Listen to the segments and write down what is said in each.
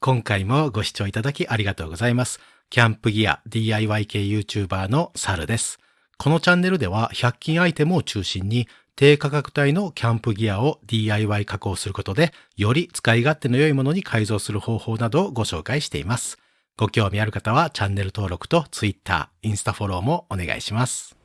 今回もご視聴いただきありがとうございます。キャンプギア DIY 系 YouTuber のサルです。このチャンネルでは100均アイテムを中心に低価格帯のキャンプギアを DIY 加工することでより使い勝手の良いものに改造する方法などをご紹介しています。ご興味ある方はチャンネル登録と Twitter、インスタフォローもお願いします。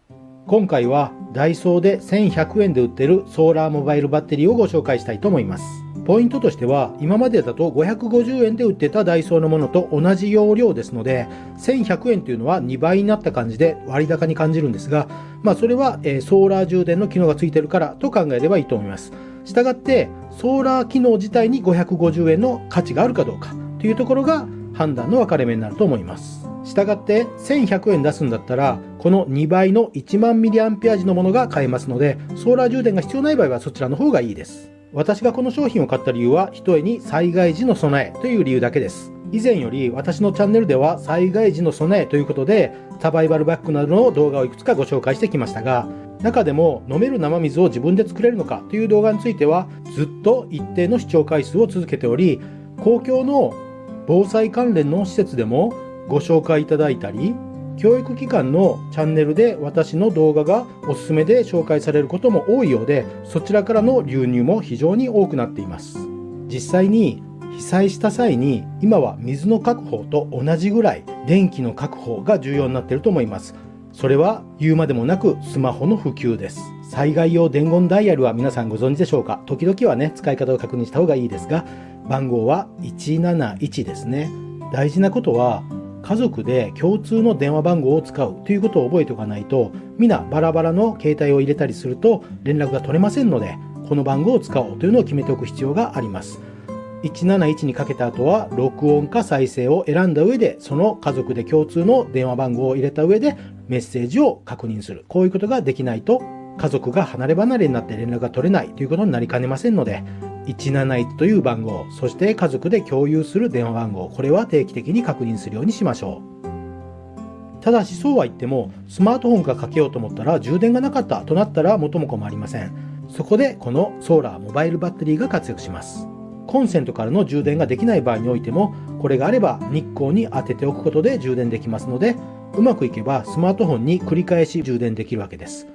今回はダイソーで1100円で売ってるソーラーモバイルバッテリーをご紹介したいと思います。ポイントとしては今までだと550円で売ってたダイソーのものと同じ容量ですので1100円というのは2倍になった感じで割高に感じるんですがまあそれは、えソーラー充電の機能がついてるからと考えればいいと思います。したがってソーラー機能自体に550円の価値があるかどうかというところが判断の分かれ目になると思います。したがって1100円出すんだったらこの2倍の1万ミリアンペア時のものが買えますのでソーラー充電が必要ない場合はそちらの方がいいです。私がこの商品を買った理由はひとえに災害時の備えという理由だけです。以前より私のチャンネルでは災害時の備えということでサバイバルバッグなどの動画をいくつかご紹介してきましたが中でも飲める生水を自分で作れるのかという動画についてはずっと一定の視聴回数を続けており公共の防災関連の施設でもご紹介いただいたり教育機関のチャンネルで私の動画がおすすめで紹介されることも多いようでそちらからの流入も非常に多くなっています。実際に被災した際に今は水の確保と同じぐらい電気の確保が重要になっていると思います。それは言うまでもなくスマホの普及です。災害用伝言ダイヤルは皆さんご存知でしょうか？時々はね使い方を確認した方がいいですが番号は171ですね。大事なことは家族で共通の電話番号を使うということを覚えておかないと皆バラバラの携帯を入れたりすると連絡が取れませんのでこの番号を使おうというのを決めておく必要があります。171にかけた後は録音か再生を選んだ上でその家族で共通の電話番号を入れた上でメッセージを確認する。こういうことができないと家族が離れ離れになって連絡が取れないということになりかねませんので171という番号そして家族で共有する電話番号これは定期的に確認するようにしましょう。ただしそうは言ってもスマートフォンがかけようと思ったら充電がなかったとなったら元も子もありません。そこでこのソーラーモバイルバッテリーが活躍します。コンセントからの充電ができない場合においてもこれがあれば日光に当てておくことで充電できますのでうまくいけばスマートフォンに繰り返し充電できるわけです。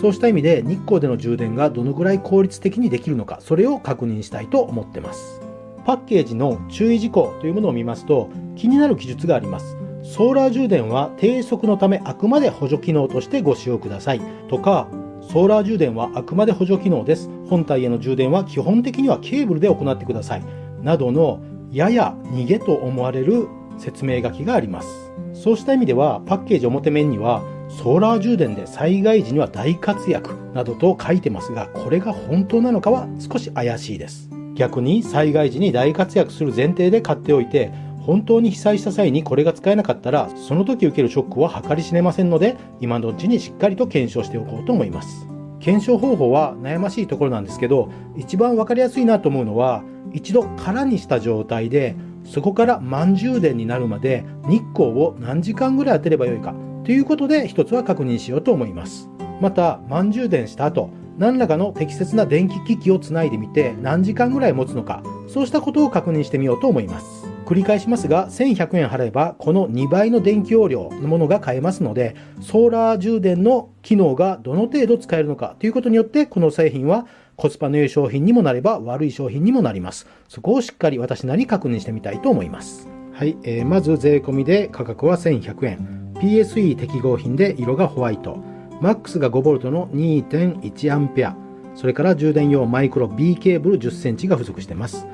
そうした意味で日光での充電がどのぐらい効率的にできるのかそれを確認したいと思ってます。パッケージの注意事項というものを見ますと気になる記述があります。ソーラー充電は低速のためあくまで補助機能としてご使用ください。とかソーラー充電はあくまで補助機能です。本体への充電は基本的にはケーブルで行ってください。などのやや逃げと思われる説明書きがあります。そうした意味ではパッケージ表面にはソーラー充電で災害時には大活躍などと書いてますがこれが本当なのかは少し怪しいです。逆に災害時に大活躍する前提で買っておいて本当に被災した際にこれが使えなかったらその時受けるショックは計り知れませんので今のうちにしっかりと検証しておこうと思います。検証方法は悩ましいところなんですけど一番分かりやすいなと思うのは一度空にした状態でそこから満充電になるまで日光を何時間ぐらい当てればよいか。ということで一つは確認しようと思います。また満充電した後何らかの適切な電気機器をつないでみて何時間ぐらい持つのかそうしたことを確認してみようと思います。繰り返しますが1100円払えばこの2倍の電気容量のものが買えますのでソーラー充電の機能がどの程度使えるのかということによってこの製品はコスパの良い商品にもなれば悪い商品にもなります。そこをしっかり私なり確認してみたいと思います。はい、えーまず税込みで価格は1100円。PSE 適合品で色がホワイト。マックスが 5V の 2.1A それから充電用マイクロ B ケーブル 10cm が付属しています。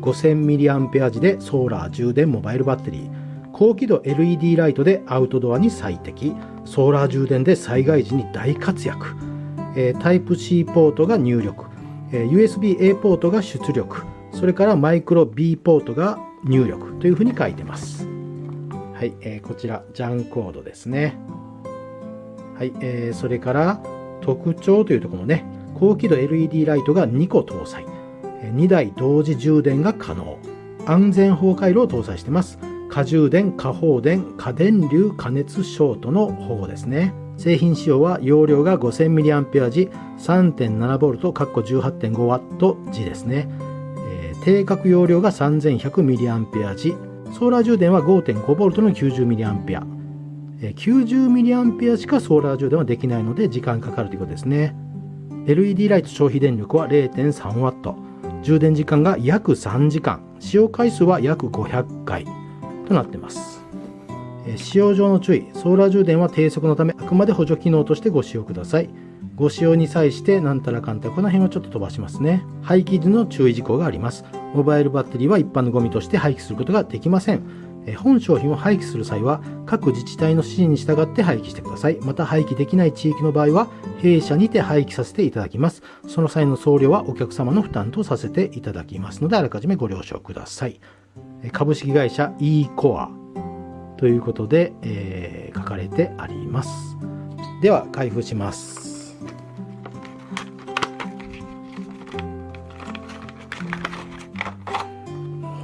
5000mAh 時でソーラー充電モバイルバッテリー。高輝度 LED ライトでアウトドアに最適。ソーラー充電で災害時に大活躍、えータイプ C ポートが入力、えー USB-A ポートが出力。それからマイクロ B ポートが入力。というふうに書いてます。はい、えーこちらジャンコードですね。はい、えーそれから特徴というところのね高輝度 LED ライトが2個搭載。2台同時充電が可能。安全法回路を搭載してます。過充電過放電過電流過熱ショートの保護ですね。製品仕様は容量が 5000mAh 時 3.7V かっこ 18.5W 時ですね、えー定格容量が 3100mAh ソーラー充電は 5.5V の 90mAh 90mAh しかソーラー充電はできないので時間かかるということですね。LED ライト消費電力は 0.3W 充電時間が約3時間使用回数は約500回となっています。使用上の注意。ソーラー充電は低速のためあくまで補助機能としてご使用ください。ご使用に際してなんたらかんたらこの辺をちょっと飛ばしますね。廃棄時の注意事項があります。モバイルバッテリーは一般のゴミとして廃棄することができません。本商品を廃棄する際は各自治体の指示に従って廃棄してください。また廃棄できない地域の場合は弊社にて廃棄させていただきます。その際の送料はお客様の負担とさせていただきますのであらかじめご了承ください。株式会社 e コアということで、えー、書かれてあります。では開封します。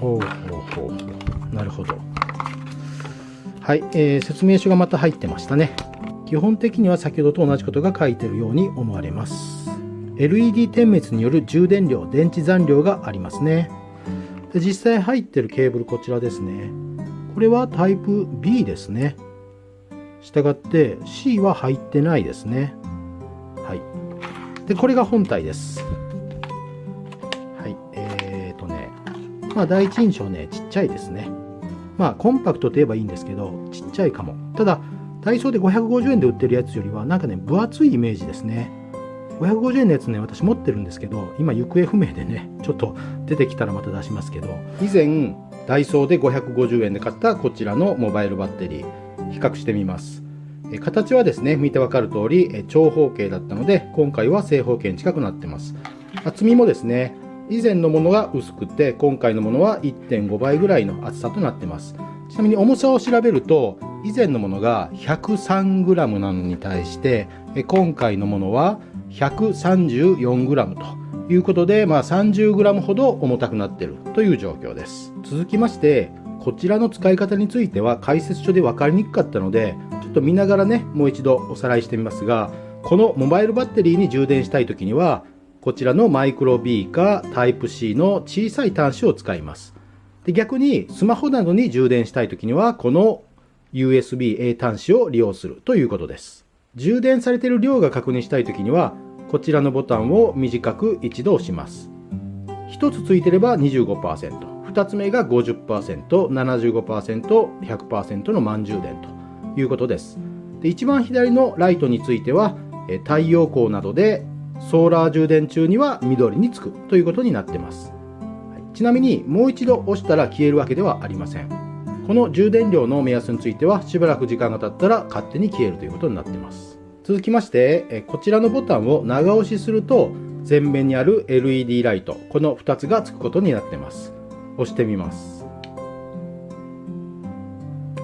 ほうほうほうなるほどはい、えー、説明書がまた入ってましたね基本的には先ほどと同じことが書いてるように思われます LED 点滅による充電量電池残量がありますねで実際入ってるケーブルこちらですねこれはタイプ B ですね。したがって C は入ってないですね。はい。で、これが本体です。まあ第一印象ね、ちっちゃいですね。まあコンパクトといえばいいんですけど、ちっちゃいかも。ただ、ダイソーで550円で売ってるやつよりは、なんかね、分厚いイメージですね。550円のやつね、私持ってるんですけど、今行方不明でね、ちょっと出てきたらまた出しますけど、以前、ダイソーで550円で買ったこちらのモバイルバッテリー比較してみます形はですね見てわかる通り長方形だったので今回は正方形に近くなってます厚みもですね以前のものが薄くて今回のものは1.5倍ぐらいの厚さとなってますちなみに重さを調べると以前のものが 103g なのに対して今回のものは 134g ということで、まあ、30g ほど重たくなっているという状況です。続きまして、こちらの使い方については解説書で分かりにくかったので、ちょっと見ながらね、もう一度おさらいしてみますが、このモバイルバッテリーに充電したいときには、こちらのマイクロ B かタイプ C の小さい端子を使います。で逆にスマホなどに充電したいときには、この USB-A 端子を利用するということです。充電されている量が確認したいときには、こちらのボタンを短く一度押します。1つついてれば25%、2つ目が50%、75%、100%の満充電ということです。で一番左のライトについては、太陽光などでソーラー充電中には緑につくということになってます。ちなみにもう一度押したら消えるわけではありません。この充電量の目安についてはしばらく時間が経ったら勝手に消えるということになってます。続きまして、こちらのボタンを長押しすると、前面にある LED ライト、この2つがつくことになってます。押してみます。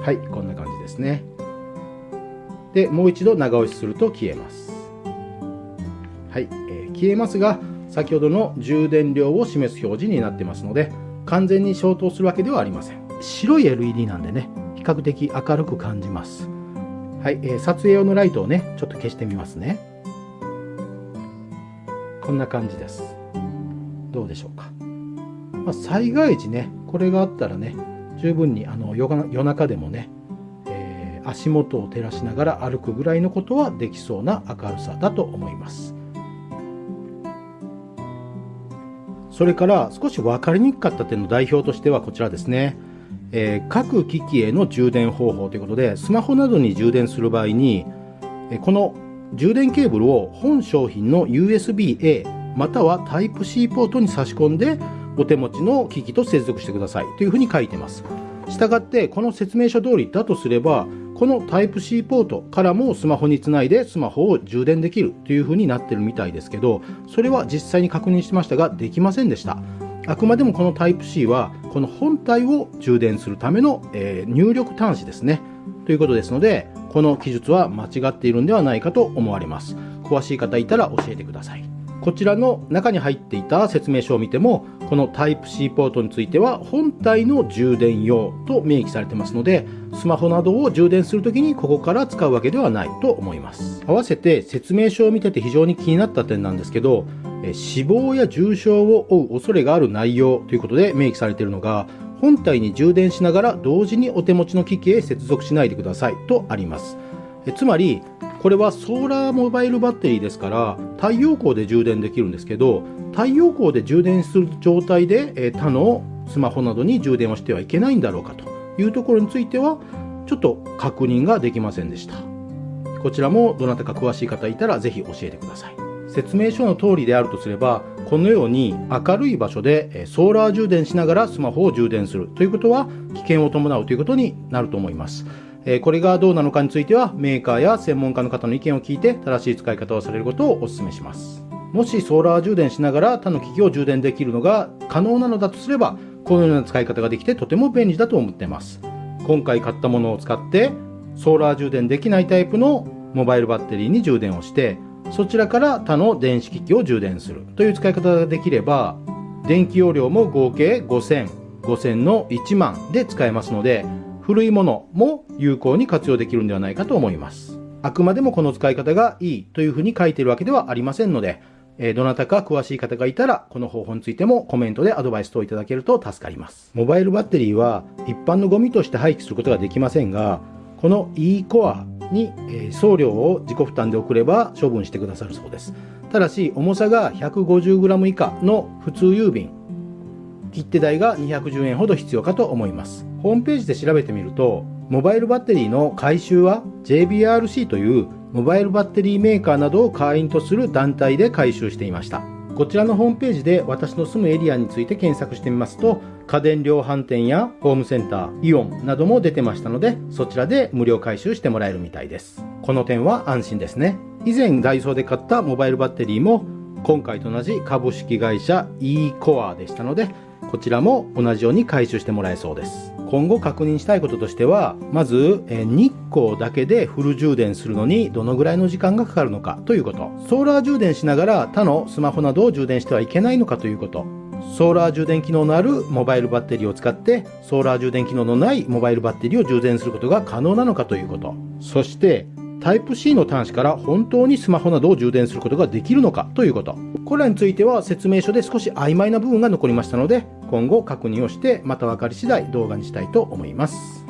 はい、こんな感じですね。で、もう一度長押しすると消えます。はい、えー、消えますが、先ほどの充電量を示す表示になってますので、完全に消灯するわけではありません。白い LED なんでね、比較的明るく感じます。はい、えー、撮影用のライトをね、ちょっと消してみますね。こんな感じです。どうでしょうか。まあ、災害時ね、これがあったらね、十分にあの夜中でもね、えー、足元を照らしながら歩くぐらいのことはできそうな明るさだと思います。それから少し分かりにくかった点の代表としてはこちらですね。えー、各機器への充電方法ということで、スマホなどに充電する場合に、この充電ケーブルを本商品の USB-A または Type-C ポートに差し込んでお手持ちの機器と接続してくださいというふうに書いてます。したがってこの説明書通りだとすればこの Type-C ポートからもスマホにつないでスマホを充電できるというふうになってるみたいですけどそれは実際に確認しましたができませんでした。あくまでもこの Type-C はこの本体を充電するための、えー、入力端子ですね。ということですので、この記述は間違っているんではないかと思われます。詳しい方いたら教えてください。こちらの中に入っていた説明書を見ても、この Type-C ポートについては本体の充電用と明記されてますので、スマホなどを充電するときにここから使うわけではないと思います。合わせて説明書を見てて非常に気になった点なんですけど、死亡や重傷を負う恐れがある内容ということで明記されているのが、本体に充電しながら同時にお手持ちの機器へ接続しないでくださいとあります。つまり、これはソーラーモバイルバッテリーですから太陽光で充電できるんですけど太陽光で充電する状態でえ他のスマホなどに充電をしてはいけないんだろうかというところについてはちょっと確認ができませんでした。こちらもどなたか詳しい方いたらぜひ教えてください。説明書の通りであるとすればこのように明るい場所でソーラー充電しながらスマホを充電するということは危険を伴うということになると思います。えこれがどうなのかについてはメーカーや専門家の方の意見を聞いて正しい使い方をされることをお勧めします。もしソーラー充電しながら他の機器を充電できるのが可能なのだとすればこのような使い方ができてとても便利だと思っています。今回買ったものを使ってソーラー充電できないタイプのモバイルバッテリーに充電をしてそちらから他の電子機器を充電するという使い方ができれば電気容量も合計5000、5000の1万で使えますので古いものも有効に活用できるんではないかと思います。あくまでもこの使い方がいいというふうに書いているわけではありませんので、えどなたか詳しい方がいたら、この方法についてもコメントでアドバイス等いただけると助かります。モバイルバッテリーは一般のゴミとして廃棄することができませんが、この e コアに、送料を自己負担で送れば処分してくださるそうです。ただし、重さが 150g 以下の普通郵便、切手代が210円ほど必要かと思います。ホームページで調べてみると、モバイルバッテリーの回収は JBRC というモバイルバッテリーメーカーなどを会員とする団体で回収していました。こちらのホームページで私の住むエリアについて検索してみますと、家電量販店やホームセンター、イオンなども出てましたので、そちらで無料回収してもらえるみたいです。この点は安心ですね。以前ダイソーで買ったモバイルバッテリーも、今回と同じ株式会社 e コアでしたので、こちらも同じように回収してもらえそうです。今後確認したいこととしては、まず、え日光だけでフル充電するのにどのぐらいの時間がかかるのかということ。ソーラー充電しながら他のスマホなどを充電してはいけないのかということ。ソーラー充電機能のあるモバイルバッテリーを使ってソーラー充電機能のないモバイルバッテリーを充電することが可能なのかということ。そして、タイプ C の端子から本当にスマホなどを充電することができるのかということ。これらについては説明書で少し曖昧な部分が残りましたので、今後確認をしてまた分かり次第動画にしたいと思います。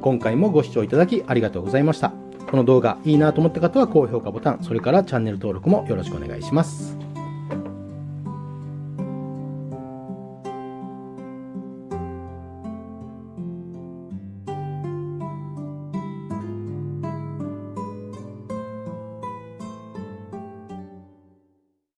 今回もご視聴いただきありがとうございました。この動画いいなと思った方は高評価ボタン、それからチャンネル登録もよろしくお願いします。